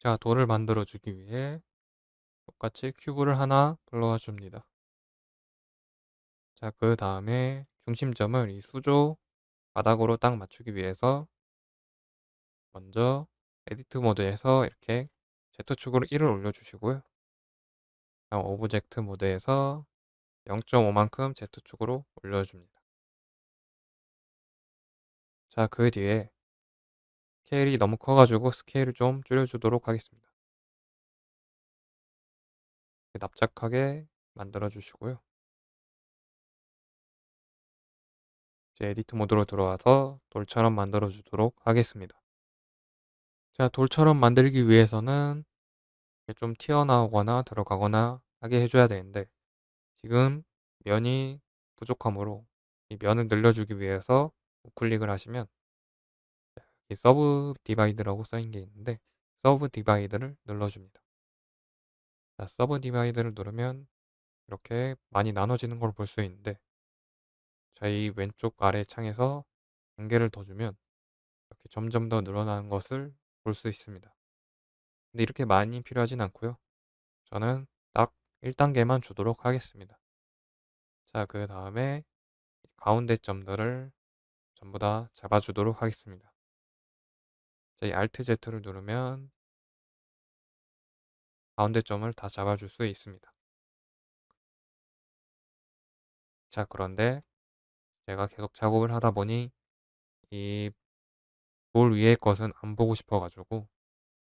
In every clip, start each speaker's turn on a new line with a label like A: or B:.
A: 자, 돌을 만들어 주기 위해 똑같이 cube를 하나 불러와 줍니다. 자, 그 다음에 중심점을 이 수조 바닥으로 딱 맞추기 위해서 먼저 edit mode에서 이렇게 Z축으로 1을 올려주시고요. 다음 object mode에서 0.5만큼 Z축으로 올려줍니다. 자, 그 뒤에 스케일이 너무 커가지고 스케일을 좀 줄여주도록 하겠습니다. 납작하게 만들어 주시고요. 이제 edit mode로 들어와서 돌처럼 만들어 주도록 하겠습니다. 자, 돌처럼 만들기 위해서는 좀 튀어나오거나 들어가거나 하게 해줘야 되는데 지금 면이 부족하므로 이 면을 늘려주기 위해서 우클릭을 하시면 이 subdivide라고 써있는 게 있는데 subdivide를 눌러줍니다. 자, subdivide를 누르면 이렇게 많이 나눠지는 걸 볼 수 있는데 자, 이 왼쪽 아래 창에서 단계를 더 주면 이렇게 점점 더 늘어나는 것을 볼 수 있습니다. 근데 이렇게 많이 필요하진 않고요. 저는 딱 1단계만 주도록 하겠습니다. 자, 그 다음에 가운데 점들을 전부 다 잡아주도록 하겠습니다. 자, 이 Alt Z를 누르면 가운데 점을 다 잡아줄 수 있습니다. 자, 그런데 제가 계속 작업을 하다 보니 이 돌 위의 것은 안 보고 싶어 가지고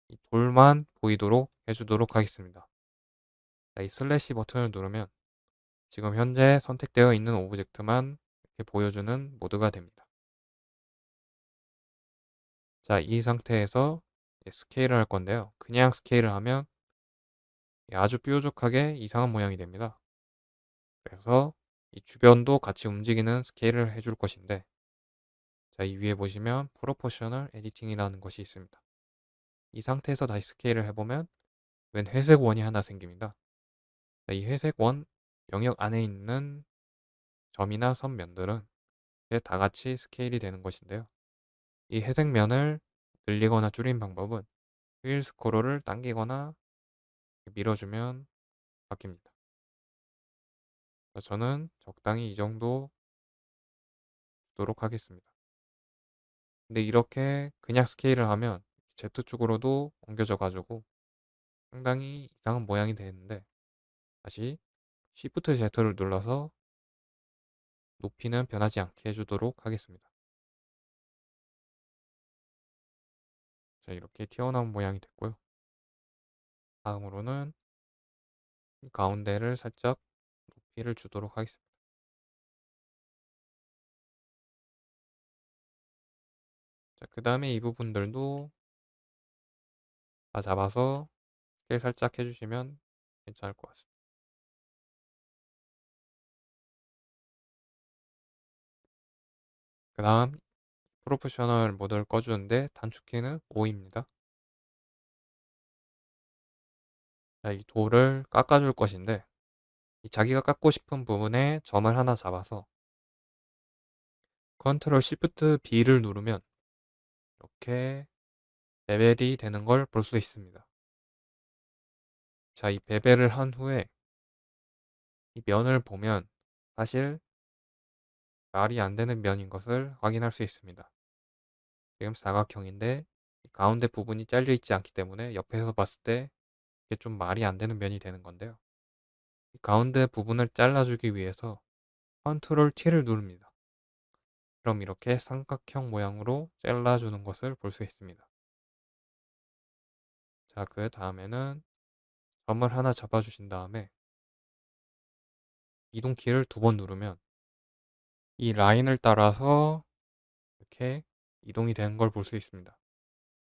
A: 이 돌만 보이도록 해주도록 하겠습니다. 자, 이 슬래시 버튼을 누르면 지금 현재 선택되어 있는 object만 이렇게 보여주는 모드가 됩니다. 자, 이 상태에서 스케일을 할 건데요. 그냥 스케일을 하면 아주 뾰족하게 이상한 모양이 됩니다. 그래서 이 주변도 같이 움직이는 스케일을 해줄 것인데 자, 이 위에 보시면 proportional editing이라는 것이 있습니다. 이 상태에서 다시 스케일을 해보면 웬 회색 원이 하나 생깁니다. 자, 이 회색 원 영역 안에 있는 점이나 선, 면들은 다 같이 스케일이 되는 것인데요. 이 회색 면을 늘리거나 줄이는 방법은 wheel scroll을 당기거나 밀어주면 바뀝니다. 저는 적당히 이 정도 두도록 하겠습니다. 근데 이렇게 그냥 스케일을 하면 Z축으로도 옮겨져 가지고 상당히 이상한 모양이 되는데 다시 Shift Z를 눌러서 높이는 변하지 않게 해주도록 하겠습니다. 자 이렇게 튀어나온 모양이 됐고요. 다음으로는 가운데를 살짝 높이를 주도록 하겠습니다. 자, 그 다음에 이 부분들도 다 잡아서 스케일 살짝 해주시면 괜찮을 것 같습니다. 그 다음 proportional mode를 꺼주는데 단축키는 O입니다. 자, 이 돌을 깎아줄 것인데 이 자기가 깎고 싶은 부분에 점을 하나 잡아서 control shift B를 누르면 이렇게 bevel이 되는 걸 볼 수 있습니다. 자, 이 bevel을 한 후에 이 면을 보면 사실 말이 안 되는 면인 것을 확인할 수 있습니다. 지금 사각형인데 가운데 부분이 잘려 있지 않기 때문에 옆에서 봤을 때 이게 좀 말이 안 되는 면이 되는 건데요. 가운데 부분을 잘라주기 위해서 컨트롤 T를 누릅니다. 그럼 이렇게 삼각형 모양으로 잘라주는 것을 볼 수 있습니다. 자, 그 다음에는 점을 하나 잡아주신 다음에 이동키를 두 번 누르면 이 라인을 따라서 이렇게 이동이 되는 걸 볼 수 있습니다.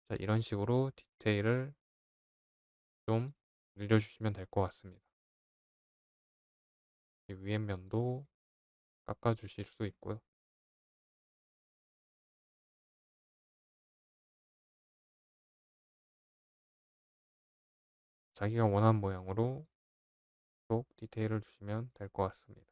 A: 자, 이런 식으로 디테일을 좀 늘려주시면 될 것 같습니다. 위에 면도 깎아주실 수 있고요. 자기가 원하는 모양으로 또 디테일을 주시면 될 것 같습니다.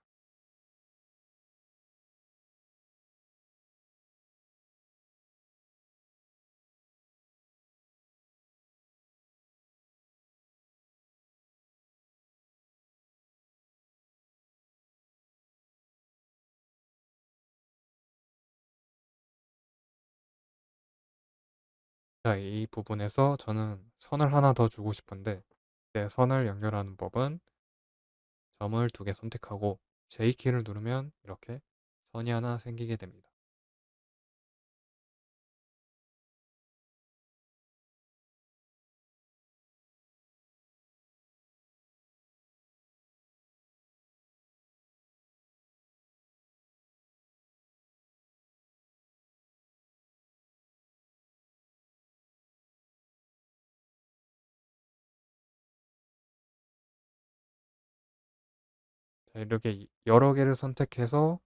A: 자, 이 부분에서 저는 선을 하나 더 주고 싶은데 네, 선을 연결하는 법은 점을 두 개 선택하고 J키를 누르면 이렇게 선이 하나 생기게 됩니다. 자, 이렇게 여러 개를 선택해서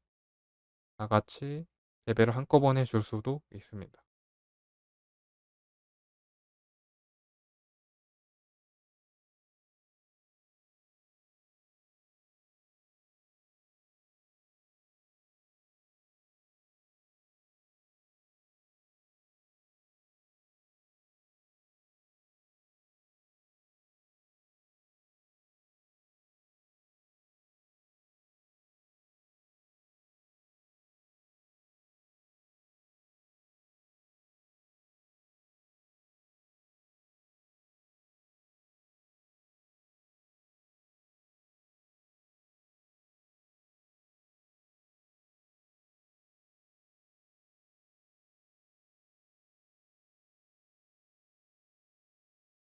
A: 다 같이 레벨을 한꺼번에 줄 수도 있습니다.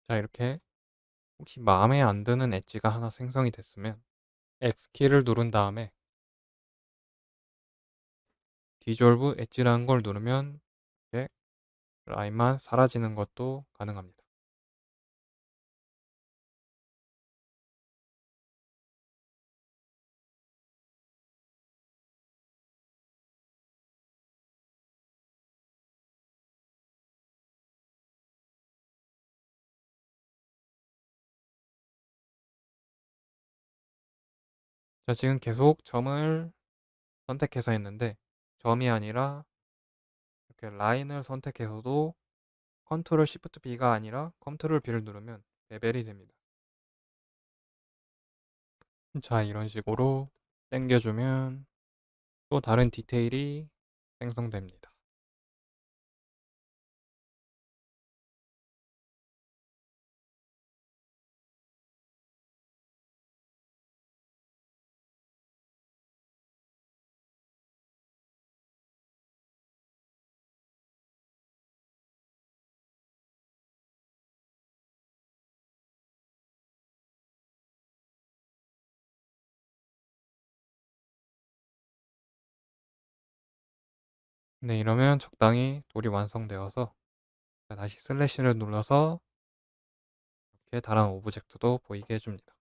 A: 자, 이렇게 혹시 마음에 안 드는 엣지가 하나 생성이 됐으면 X키를 누른 다음에 디졸브 엣지라는 걸 누르면 이렇게 라인만 사라지는 것도 가능합니다. 자, 지금 계속 점을 선택해서 했는데 점이 아니라 이렇게 라인을 선택해서도 control shift B가 아니라 control B를 누르면 bevel이 됩니다. 자, 이런 식으로 당겨주면 또 다른 디테일이 생성됩니다. 네, 이러면 적당히 돌이 완성되어서 다시 슬래시를 눌러서 이렇게 다른 object도 보이게 해줍니다.